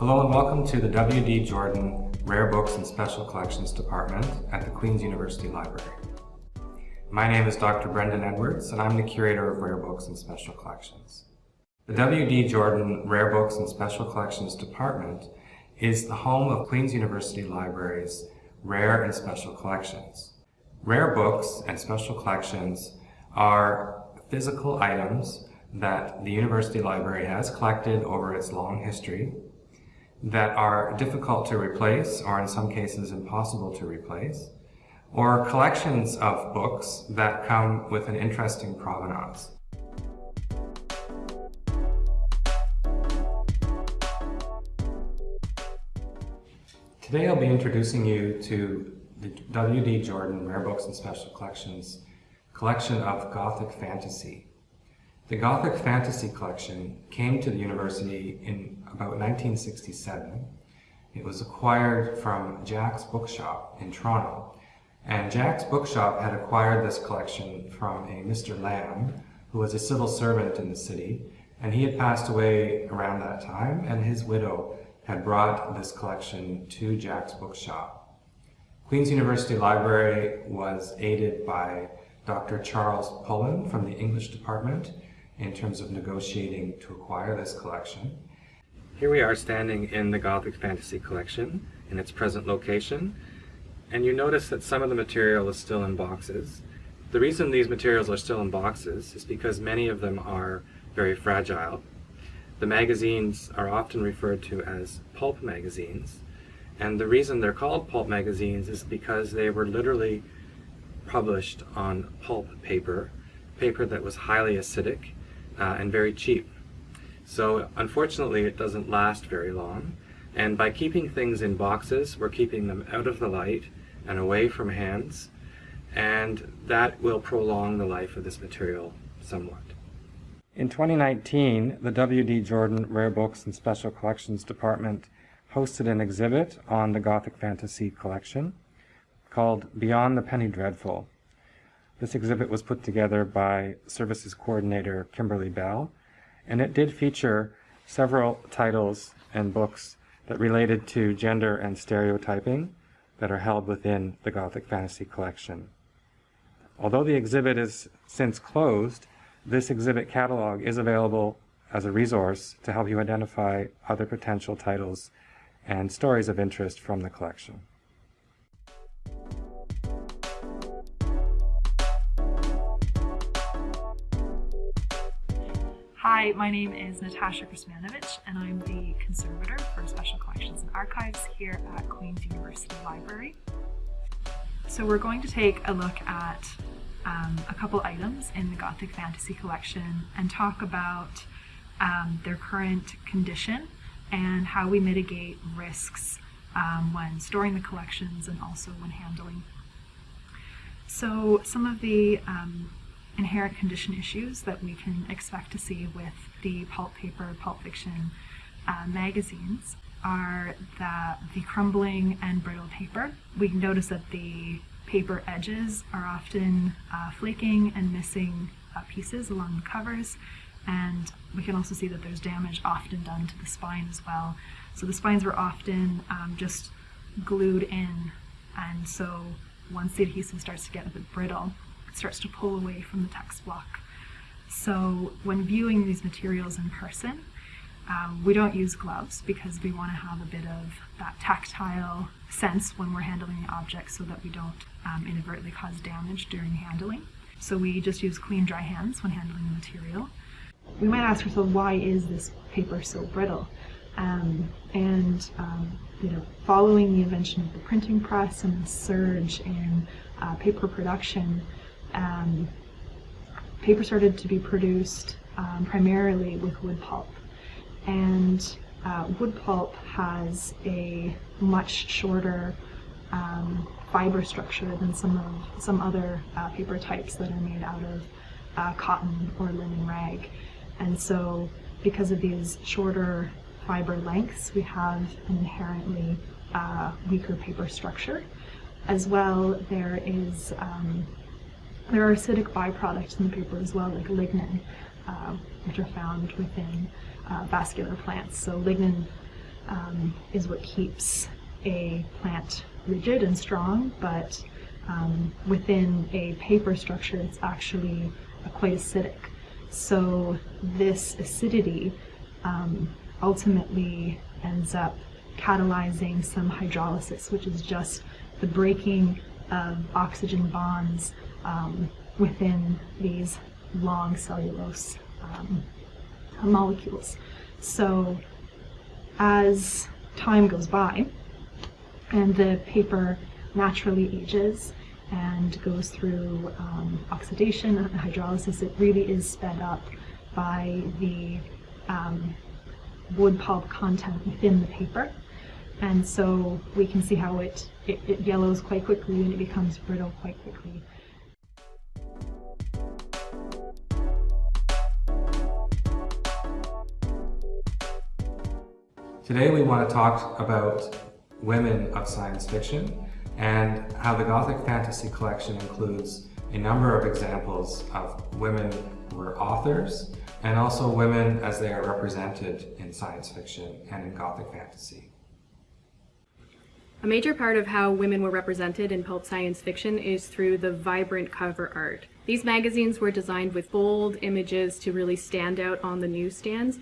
Hello and welcome to the W.D. Jordan Rare Books and Special Collections Department at the Queen's University Library. My name is Dr. Brendan Edwards and I'm the Curator of Rare Books and Special Collections. The W.D. Jordan Rare Books and Special Collections Department is the home of Queen's University Library's Rare and Special Collections. Rare books and special collections are physical items that the University Library has collected over its long history that are difficult to replace or in some cases impossible to replace, or collections of books that come with an interesting provenance. Today I'll be introducing you to the W.D. Jordan Rare Books and Special Collections collection of Gothic fantasy. The Gothic Fantasy Collection came to the university in about 1967. It was acquired from Jack's Bookshop in Toronto. And Jack's Bookshop had acquired this collection from a Mr. Lamb, who was a civil servant in the city, and he had passed away around that time, and his widow had brought this collection to Jack's Bookshop. Queen's University Library was aided by Dr. Charles Pullen from the English department, in terms of negotiating to acquire this collection. Here we are standing in the Gothic Fantasy Collection in its present location, and you notice that some of the material is still in boxes. The reason these materials are still in boxes is because many of them are very fragile. The magazines are often referred to as pulp magazines, and the reason they're called pulp magazines is because they were literally published on pulp paper, paper that was highly acidic uh, and very cheap. So unfortunately it doesn't last very long and by keeping things in boxes we're keeping them out of the light and away from hands and that will prolong the life of this material somewhat. In 2019, the W.D. Jordan Rare Books and Special Collections Department hosted an exhibit on the Gothic Fantasy collection called Beyond the Penny Dreadful. This exhibit was put together by Services Coordinator Kimberly Bell, and it did feature several titles and books that related to gender and stereotyping that are held within the Gothic Fantasy Collection. Although the exhibit is since closed, this exhibit catalog is available as a resource to help you identify other potential titles and stories of interest from the collection. Hi, my name is Natasha Krasmanovich and I'm the conservator for Special Collections and Archives here at Queen's University Library. So we're going to take a look at um, a couple items in the Gothic Fantasy Collection and talk about um, their current condition and how we mitigate risks um, when storing the collections and also when handling. So some of the um, inherent condition issues that we can expect to see with the pulp paper, pulp fiction uh, magazines are that the crumbling and brittle paper. We notice that the paper edges are often uh, flaking and missing uh, pieces along the covers and we can also see that there's damage often done to the spine as well. So the spines were often um, just glued in and so once the adhesive starts to get a bit brittle, it starts to pull away from the text block. So when viewing these materials in person, um, we don't use gloves because we want to have a bit of that tactile sense when we're handling the object so that we don't um, inadvertently cause damage during handling. So we just use clean dry hands when handling the material. We might ask ourselves, why is this paper so brittle? Um, and um, you know, following the invention of the printing press and the surge in uh, paper production, um, paper started to be produced um, primarily with wood pulp. And uh, wood pulp has a much shorter um, fiber structure than some of some other uh, paper types that are made out of uh, cotton or linen rag. And so because of these shorter fiber lengths, we have an inherently uh, weaker paper structure. As well, there is um, there are acidic byproducts in the paper as well, like lignin, uh, which are found within uh, vascular plants. So lignin um, is what keeps a plant rigid and strong, but um, within a paper structure, it's actually quite acidic. So this acidity um, ultimately ends up catalyzing some hydrolysis, which is just the breaking of oxygen bonds um, within these long cellulose um, molecules. So as time goes by and the paper naturally ages and goes through um, oxidation and hydrolysis, it really is sped up by the um, wood pulp content within the paper. And so we can see how it, it, it yellows quite quickly and it becomes brittle quite quickly. Today we want to talk about women of science fiction and how the Gothic Fantasy Collection includes a number of examples of women who are authors and also women as they are represented in science fiction and in Gothic fantasy. A major part of how women were represented in pulp science fiction is through the vibrant cover art. These magazines were designed with bold images to really stand out on the newsstands,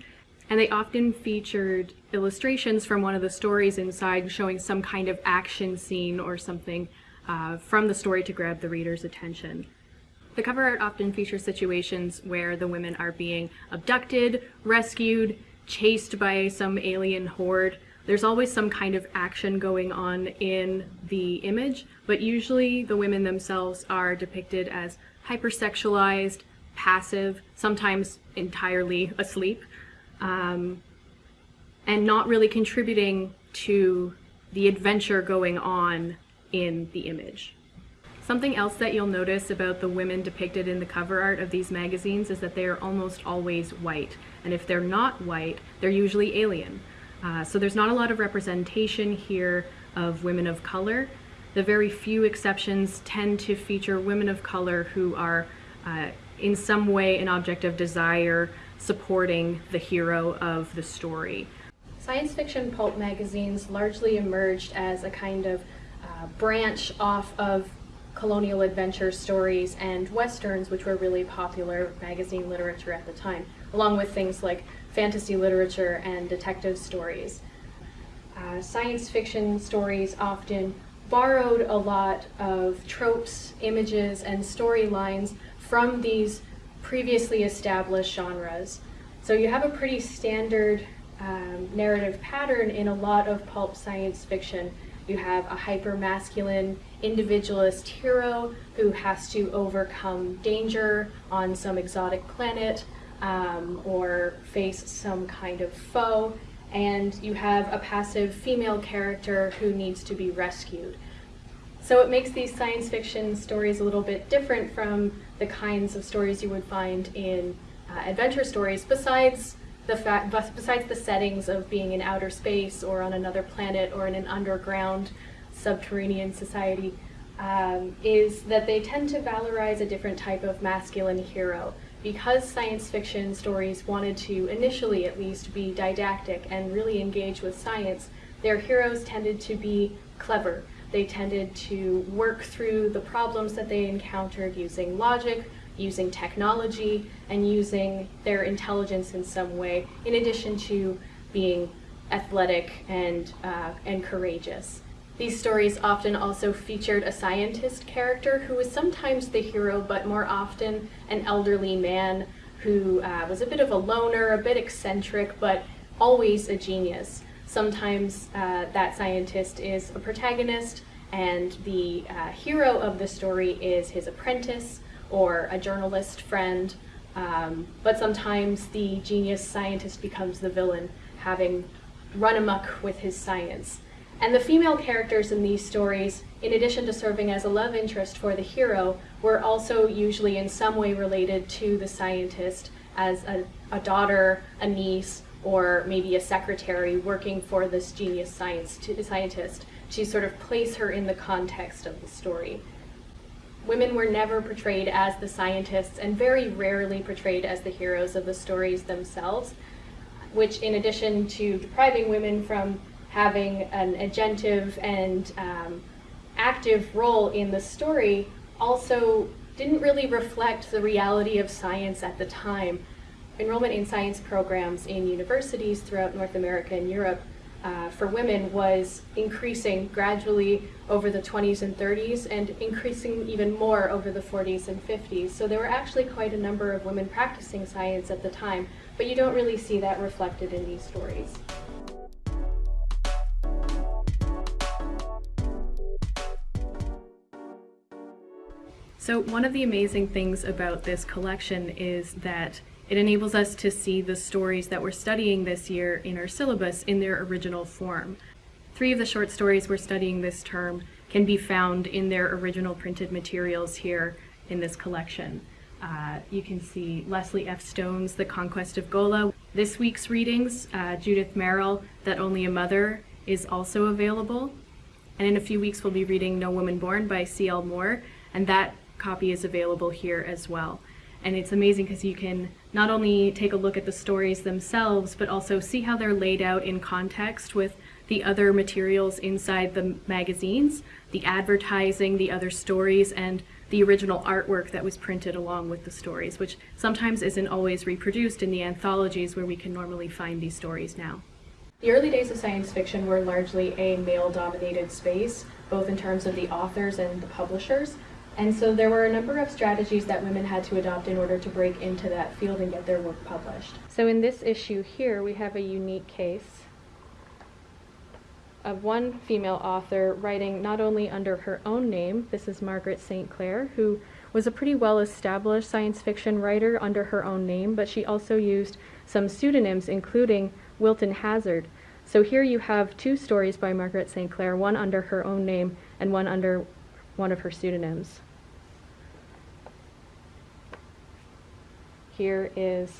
and they often featured illustrations from one of the stories inside showing some kind of action scene or something uh, from the story to grab the reader's attention. The cover art often features situations where the women are being abducted, rescued, chased by some alien horde, there's always some kind of action going on in the image, but usually the women themselves are depicted as hypersexualized, passive, sometimes entirely asleep, um, and not really contributing to the adventure going on in the image. Something else that you'll notice about the women depicted in the cover art of these magazines is that they are almost always white. And if they're not white, they're usually alien. Uh, so there's not a lot of representation here of women of color. The very few exceptions tend to feature women of color who are uh, in some way an object of desire supporting the hero of the story. Science fiction pulp magazines largely emerged as a kind of uh, branch off of colonial adventure stories and westerns, which were really popular magazine literature at the time, along with things like fantasy literature and detective stories. Uh, science fiction stories often borrowed a lot of tropes, images, and storylines from these previously established genres. So you have a pretty standard um, narrative pattern in a lot of pulp science fiction. You have a hyper-masculine individualist hero who has to overcome danger on some exotic planet, um, or face some kind of foe, and you have a passive female character who needs to be rescued. So it makes these science fiction stories a little bit different from the kinds of stories you would find in uh, adventure stories, besides the fact, besides the settings of being in outer space or on another planet or in an underground subterranean society, um, is that they tend to valorize a different type of masculine hero because science fiction stories wanted to, initially at least, be didactic and really engage with science, their heroes tended to be clever. They tended to work through the problems that they encountered using logic, using technology, and using their intelligence in some way, in addition to being athletic and, uh, and courageous. These stories often also featured a scientist character who was sometimes the hero, but more often an elderly man who uh, was a bit of a loner, a bit eccentric, but always a genius. Sometimes uh, that scientist is a protagonist, and the uh, hero of the story is his apprentice or a journalist friend, um, but sometimes the genius scientist becomes the villain, having run amok with his science. And the female characters in these stories, in addition to serving as a love interest for the hero, were also usually in some way related to the scientist as a, a daughter, a niece, or maybe a secretary working for this genius science scientist to sort of place her in the context of the story. Women were never portrayed as the scientists and very rarely portrayed as the heroes of the stories themselves which, in addition to depriving women from having an agentive and um, active role in the story, also didn't really reflect the reality of science at the time. Enrollment in science programs in universities throughout North America and Europe uh, for women was increasing gradually over the 20s and 30s and increasing even more over the 40s and 50s. So there were actually quite a number of women practicing science at the time, but you don't really see that reflected in these stories. So one of the amazing things about this collection is that it enables us to see the stories that we're studying this year in our syllabus in their original form. Three of the short stories we're studying this term can be found in their original printed materials here in this collection. Uh, you can see Leslie F. Stone's The Conquest of Gola. This week's readings, uh, Judith Merril, That Only a Mother, is also available. And in a few weeks, we'll be reading No Woman Born by C.L. Moore, and that copy is available here as well. And it's amazing because you can not only take a look at the stories themselves, but also see how they're laid out in context with the other materials inside the magazines, the advertising, the other stories, and the original artwork that was printed along with the stories, which sometimes isn't always reproduced in the anthologies where we can normally find these stories now. The early days of science fiction were largely a male-dominated space, both in terms of the authors and the publishers, and so there were a number of strategies that women had to adopt in order to break into that field and get their work published. So in this issue here, we have a unique case of one female author writing not only under her own name, this is Margaret St. Clair, who was a pretty well established science fiction writer under her own name, but she also used some pseudonyms, including Wilton Hazard. So here you have two stories by Margaret St. Clair, one under her own name and one under one of her pseudonyms. Here is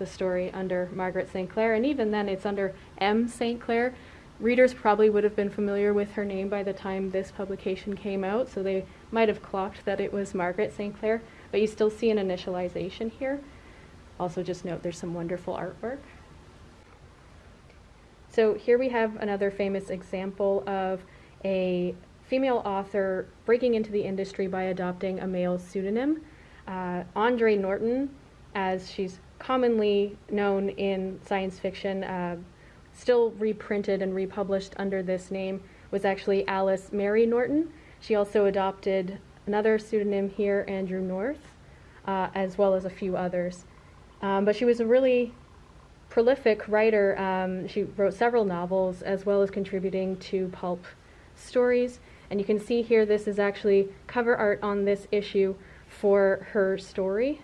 the story under Margaret St. Clair, and even then it's under M. St. Clair. Readers probably would have been familiar with her name by the time this publication came out, so they might have clocked that it was Margaret St. Clair, but you still see an initialization here. Also just note there's some wonderful artwork. So here we have another famous example of a female author breaking into the industry by adopting a male pseudonym. Uh, Andre Norton as she's commonly known in science fiction, uh, still reprinted and republished under this name, was actually Alice Mary Norton. She also adopted another pseudonym here, Andrew North, uh, as well as a few others. Um, but she was a really prolific writer. Um, she wrote several novels as well as contributing to pulp stories. And you can see here this is actually cover art on this issue for her story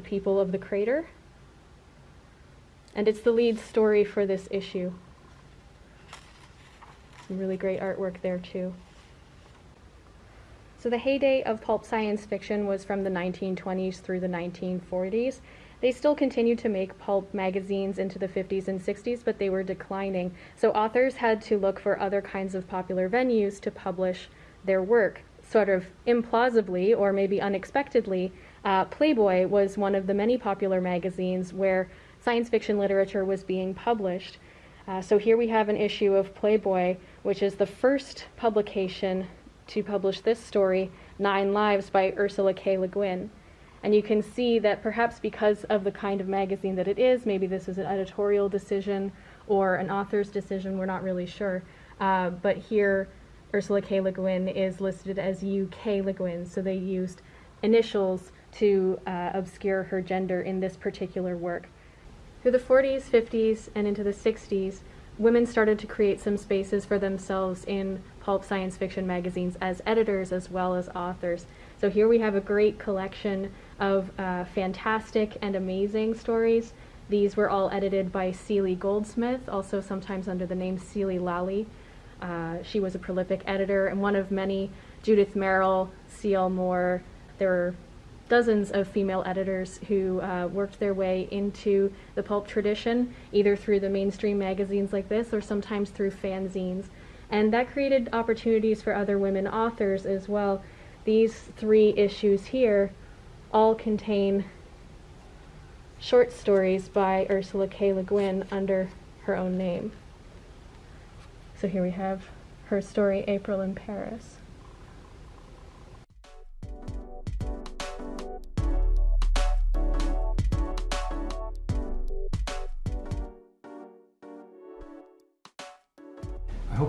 the people of the crater. And it's the lead story for this issue. Some really great artwork there too. So the heyday of pulp science fiction was from the 1920s through the 1940s. They still continued to make pulp magazines into the 50s and 60s, but they were declining. So authors had to look for other kinds of popular venues to publish their work. Sort of implausibly, or maybe unexpectedly, uh, Playboy was one of the many popular magazines where science fiction literature was being published. Uh, so here we have an issue of Playboy, which is the first publication to publish this story, Nine Lives by Ursula K. Le Guin. And you can see that perhaps because of the kind of magazine that it is, maybe this is an editorial decision or an author's decision, we're not really sure. Uh, but here, Ursula K. Le Guin is listed as UK Le Guin, so they used initials to uh, obscure her gender in this particular work. Through the 40s, 50s, and into the 60s, women started to create some spaces for themselves in pulp science fiction magazines as editors as well as authors. So here we have a great collection of uh, fantastic and amazing stories. These were all edited by Cele Goldsmith, also sometimes under the name Cele Lalli. Uh, she was a prolific editor and one of many, Judith Merril, C.L. Moore. There were dozens of female editors who uh, worked their way into the pulp tradition, either through the mainstream magazines like this or sometimes through fanzines. And that created opportunities for other women authors as well. These three issues here all contain short stories by Ursula K. Le Guin under her own name. So here we have her story, April in Paris.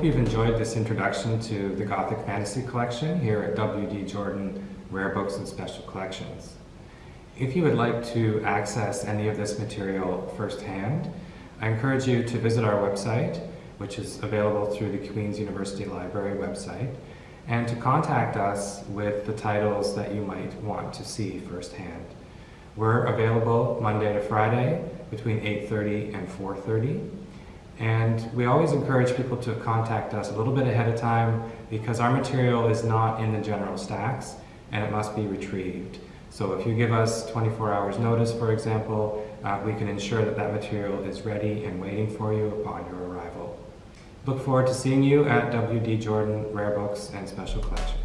Hope you've enjoyed this introduction to the Gothic Fantasy Collection here at W.D. Jordan Rare Books and Special Collections. If you would like to access any of this material firsthand, I encourage you to visit our website, which is available through the Queen's University Library website, and to contact us with the titles that you might want to see firsthand. We're available Monday to Friday between 8.30 and 4.30. And we always encourage people to contact us a little bit ahead of time because our material is not in the general stacks and it must be retrieved. So if you give us 24 hours notice, for example, uh, we can ensure that that material is ready and waiting for you upon your arrival. Look forward to seeing you at WD Jordan Rare Books and Special Collections.